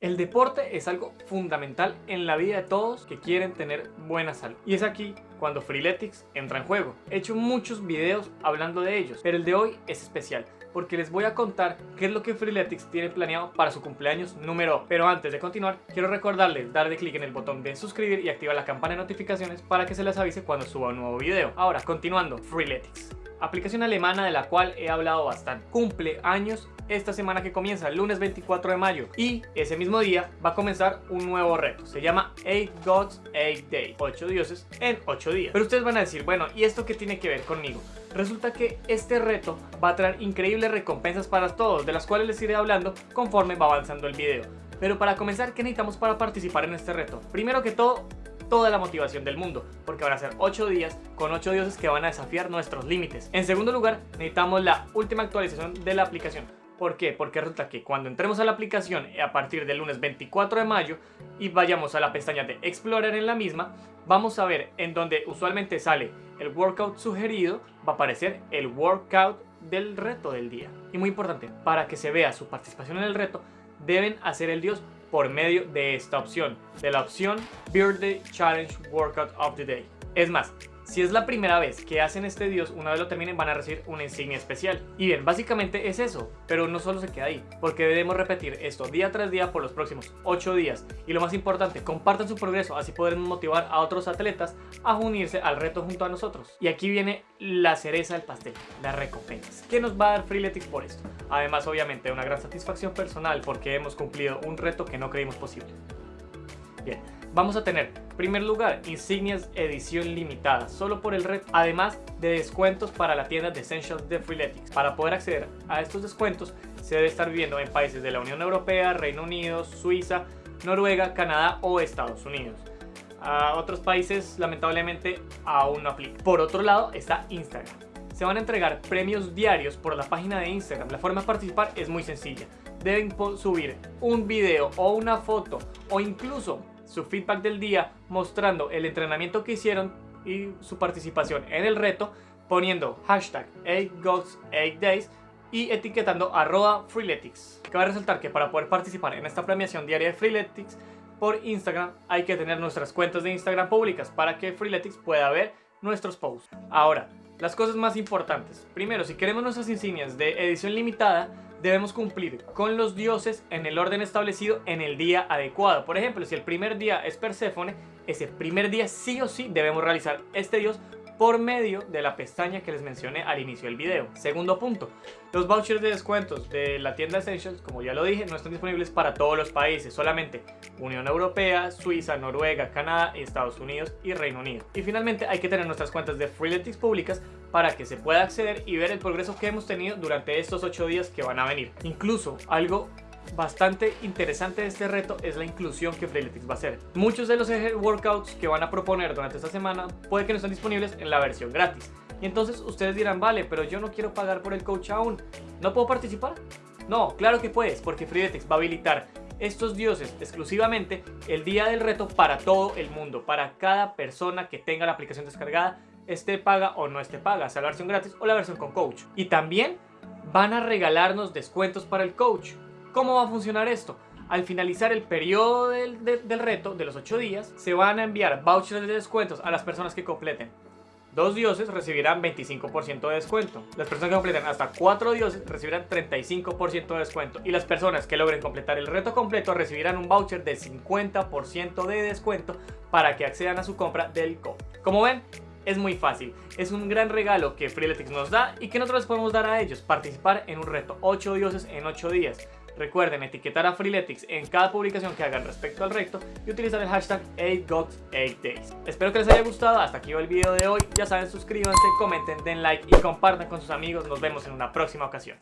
El deporte es algo fundamental en la vida de todos que quieren tener buena salud. Y es aquí cuando Freeletics entra en juego. He hecho muchos videos hablando de ellos, pero el de hoy es especial porque les voy a contar qué es lo que Freeletics tiene planeado para su cumpleaños número. Pero antes de continuar, quiero recordarles darle clic en el botón de suscribir y activar la campana de notificaciones para que se les avise cuando suba un nuevo video. Ahora, continuando, Freeletics aplicación alemana de la cual he hablado bastante. Cumple años esta semana que comienza, el lunes 24 de mayo. Y ese mismo día va a comenzar un nuevo reto. Se llama 8 Gods 8 Days. 8 dioses en 8 días. Pero ustedes van a decir, bueno, ¿y esto qué tiene que ver conmigo? Resulta que este reto va a traer increíbles recompensas para todos, de las cuales les iré hablando conforme va avanzando el video. Pero para comenzar, ¿qué necesitamos para participar en este reto? Primero que todo, toda la motivación del mundo, porque van a ser 8 días con 8 dioses que van a desafiar nuestros límites. En segundo lugar, necesitamos la última actualización de la aplicación. ¿Por qué? Porque resulta que cuando entremos a la aplicación a partir del lunes 24 de mayo y vayamos a la pestaña de Explorer en la misma, vamos a ver en donde usualmente sale el workout sugerido, va a aparecer el workout del reto del día. Y muy importante, para que se vea su participación en el reto, deben hacer el dios por medio de esta opción, de la opción Birthday Challenge Workout of the Day. Es más, si es la primera vez que hacen este dios, una vez lo terminen van a recibir una insignia especial. Y bien, básicamente es eso, pero no solo se queda ahí, porque debemos repetir esto día tras día por los próximos 8 días. Y lo más importante, compartan su progreso, así podremos motivar a otros atletas a unirse al reto junto a nosotros. Y aquí viene la cereza del pastel, las recompensas. ¿Qué nos va a dar Freeletics por esto? Además, obviamente, una gran satisfacción personal porque hemos cumplido un reto que no creímos posible. Bien, vamos a tener, primer lugar, insignias edición limitada, solo por el red, además de descuentos para la tienda de Essentials de Freeletics. Para poder acceder a estos descuentos, se debe estar viviendo en países de la Unión Europea, Reino Unido, Suiza, Noruega, Canadá o Estados Unidos. A otros países, lamentablemente, aún no aplica. Por otro lado, está Instagram. Se van a entregar premios diarios por la página de Instagram. La forma de participar es muy sencilla. Deben subir un video o una foto o incluso su feedback del día mostrando el entrenamiento que hicieron y su participación en el reto poniendo hashtag 8GOGS8Days y etiquetando arroba Freeletics. Cabe resaltar que para poder participar en esta premiación diaria de Freeletics por Instagram hay que tener nuestras cuentas de Instagram públicas para que Freeletics pueda ver nuestros posts. Ahora, las cosas más importantes. Primero, si queremos nuestras insignias de edición limitada, debemos cumplir con los dioses en el orden establecido en el día adecuado. Por ejemplo, si el primer día es Perséfone, ese primer día sí o sí debemos realizar este dios por medio de la pestaña que les mencioné al inicio del video. Segundo punto, los vouchers de descuentos de la tienda Essentials, como ya lo dije, no están disponibles para todos los países, solamente Unión Europea, Suiza, Noruega, Canadá, Estados Unidos y Reino Unido. Y finalmente hay que tener nuestras cuentas de Freeletics públicas para que se pueda acceder y ver el progreso que hemos tenido durante estos 8 días que van a venir. Incluso algo bastante interesante de este reto es la inclusión que Freeletics va a hacer. Muchos de los workouts que van a proponer durante esta semana puede que no estén disponibles en la versión gratis. Y entonces ustedes dirán, vale, pero yo no quiero pagar por el coach aún. ¿No puedo participar? No, claro que puedes, porque Freeletics va a habilitar estos dioses exclusivamente el día del reto para todo el mundo, para cada persona que tenga la aplicación descargada, esté paga o no esté paga, sea la versión gratis o la versión con coach. Y también van a regalarnos descuentos para el coach. ¿Cómo va a funcionar esto? Al finalizar el periodo del, reto de los 8 días, se van a enviar vouchers de descuentos a las personas que completen. Dos dioses recibirán 25% de descuento. Las personas que completen hasta 4 dioses recibirán 35% de descuento. Y las personas que logren completar el reto completo recibirán un voucher de 50% de descuento para que accedan a su compra del co. Como ven, es muy fácil. Es un gran regalo que Freeletics nos da y que nosotros les podemos dar a ellos. Participar en un reto 8 dioses en 8 días. Recuerden etiquetar a Freeletics en cada publicación que hagan respecto al reto y utilizar el hashtag 8GOTS8Days. Espero que les haya gustado, hasta aquí va el video de hoy. Ya saben, suscríbanse, comenten, den like y compartan con sus amigos. Nos vemos en una próxima ocasión.